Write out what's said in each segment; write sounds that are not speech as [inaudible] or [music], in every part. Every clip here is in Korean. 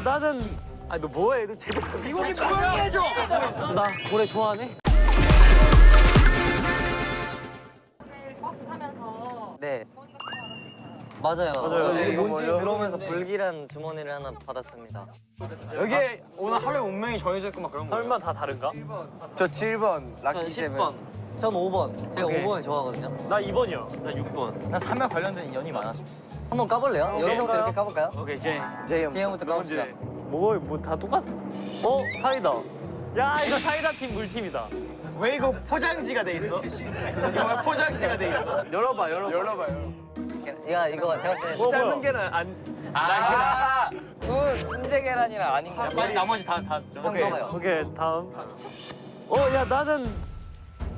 야 나는 아너 뭐해? 너 제대로 이곡이 조용히 해줘. 나 고래 좋아하네. 오늘 버스 타면서 네? 맞아요. 맞아요. 저 여기 이거 뭔지? 들어오면서 불길한 주머니를 하나 받았습니다. 여기 오늘 하루에 운명이 정해져 있고 막 그런 거. 설마 다 다른가? 저 7번 전 라키 세븐. 10번. 전 5번. 제가 오케이. 5번을 좋아하거든요. 나 2번이요. 나 6번. 나 3명 관련된 인연이 많아서. 한번 까볼래요? 여기서부터 까볼까요? 이렇게 까볼까요? 오케이 제이. 제이 제형부터 까봅시다. 뭐 뭐 다 똑같? 어 사이다. 야 이거 사이다 팀 물팀이다. 왜 이거 포장지가 돼 있어? 이거 왜 포장지가 돼 있어? 열어봐 열어봐. 열어봐요. 야 이거 제가 봤을 때 뭐, 삶은 뭐야? 계란 안. 아, 그 훈제 계란이랑 아닌가? 야, 빨리 나머지 다 다. 오케이. 오케이 다음. 어 야 나는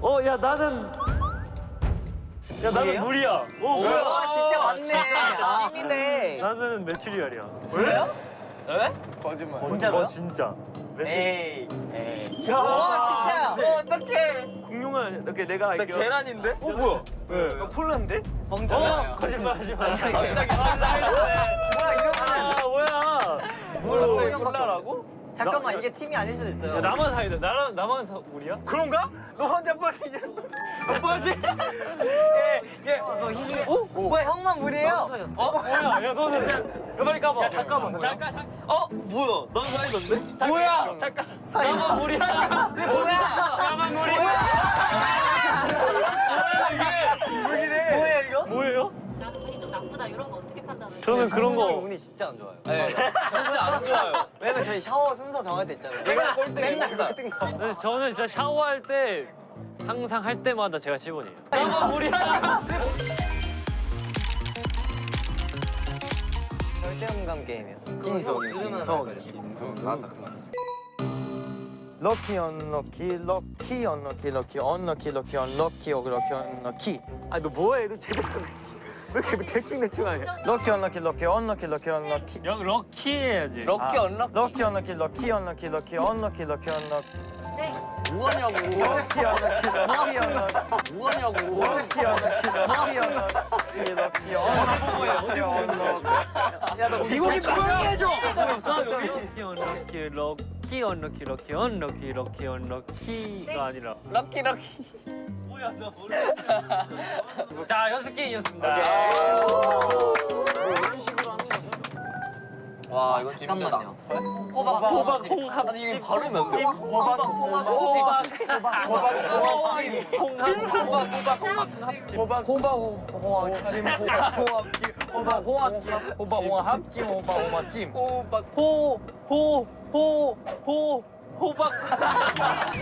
어 야 나는 야 나는? 물이야. 오 뭐야? 와 진짜 맞네. 아, 찜이네. 나는 메추리알이야. 진짜요? 거짓말. 진짜로요? 어, 진짜. 에이. 에이. 와 진짜야. 어, 어떡해. 공룡은 이렇게 내가 나 할게요. 계란인데? 어 뭐야? 왜? 나 폴란데? 어 거짓말 하지 마. 갑자기 뭐야 이러면은 아 뭐야? 물을 두 콜라라고? 잠깐만 나- 이게 팀이 아닐 수도 있어요. 야 나만 사이다. 나랑 나만 사 물이야? 그런가? 너 혼자 빠지냐? 너 [laughs] 빠지? 예, 예. 어, 너 희승이. 오? 뭐야 형만 물이에요? 어 뭐야? 야 너는 야 빨리 까봐. 야 잠깐만. 잠깐, 잠깐. 어 뭐야? 난 사이던데? 뭐야? 잠깐. 나만 물이야. [laughs] 뭐야? 나만 물이야. 뭐야 이거? 뭐예요? 나 운이 좀 나쁘다 이런 거 어떻게 판단해요? 저는 그런 거. 진짜 안 좋아요. 네, 진짜 안 좋아요. 왜냐면 저희 샤워 순서 정할 때 있잖아요. 내가 꼴등입니다. 맨날 꼴등 거. 저는 진짜 샤워할 때 항상 할 때마다 제가 7번이에요. 나만 물이야. 절대음감 게임이에요. 김선, 들으면 김선, 알걸? 김선. 맞아. 럭키 언럭키 럭키 언럭키 럭키 언럭키 럭키 언럭키 어그럭키 언럭키 아너 뭐해? 너 제대로 왜 이렇게 대충 대충 하냐? 럭키 언럭키 럭키 언럭키 럭키 언럭키 여 럭키 해야지. 럭키 언럭키. 럭키 언럭키 럭키 언럭키 럭키 언럭키 럭키 언럭키 네. 뭐하냐고. lucky unlucky lucky unlucky 뭐하냐고. lucky unlucky lucky unlucky lucky unlucky unlucky 야 너 이곡이 조용히 해줘. lucky unlucky lucky unlucky lucky unlucky lucky unlucky가 아니라. lucky lucky. 자 연습 게임이었습니다. 와 이거 잠깐만요. 호박 호박 홍합. 아니 이게 발음이 안 돼. 호박 호박 호박 호박 호박 호박 호합찜 호박 호합찜 호박 호합찜 호박 호합찜 호박 호합찜 호박 호 호 호 호 호박.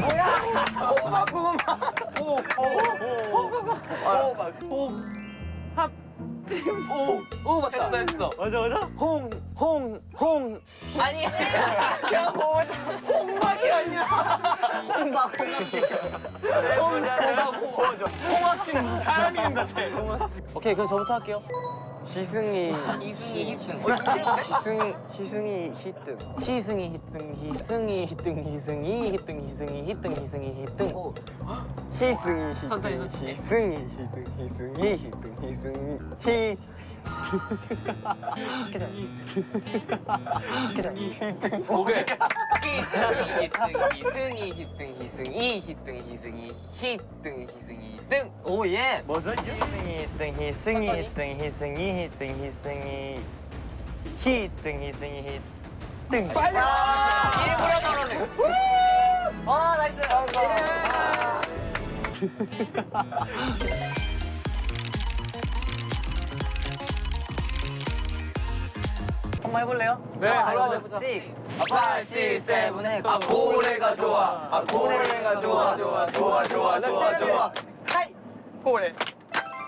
호박 고구마 호 호호박 합. 오 맞다 했어. 맞아 맞아. 홍 홍 홍 아니. 야 뭐. 홍박이 아니야. 홍박 홍박지. 홍합찜 무슨 사람 이름 같아 오케이 그럼 저부터 할게요. 희승이 이승이 히튼. 희승 희승이 히트. 희승이 희승 희승이 희승 희승이 희승 희승이 희승 희승이 희승. 희승이 천천히. 희승이 히트. 희승이 히트. 희승이 히. 오케이. 희승이 히튼 희승이 히튼 희승이 히튼 희승이 히튼. 오 예. 뭐죠 이게? 히등 천천히. 히등 희승이 히등 희승이 히등 희승이 히등 빨리 일부러 저러네. 아 나이스. 한번 해볼래요? 네, 이거 해보자. 6, 5, 6, 7, 해. 아 고래가 좋아. 아 고래가 좋아 좋아 좋아 좋아 좋아 좋아. 하이. 고래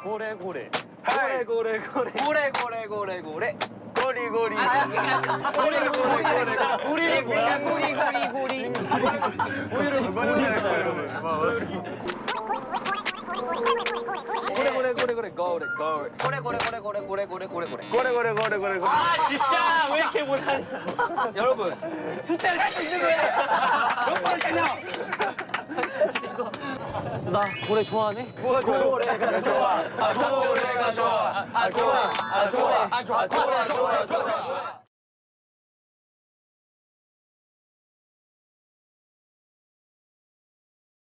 고래 고래. 하이 고래 고래. 고래 고래 고래 고래. 고리 고리 아니 고래 고래 고래. 고리 뭐야? 고리 고리 고리. 고리를 고리. 고래 고래 고래 고래 고래 고래 고래 고래 고래 고래 고래 고래 고래 고래. 고래 고래 고래 고래 고래 아 진짜 왜 이렇게 못하냐? [laughs] 여러분 숫자를 할수 있는 거예요. 몇 번이냐? 나 고래 좋아하네. 고래가 좋아 아 고래가 좋아. 아 좋아. 아 좋아. 아 좋아. 좋아 좋아 좋아 좋아.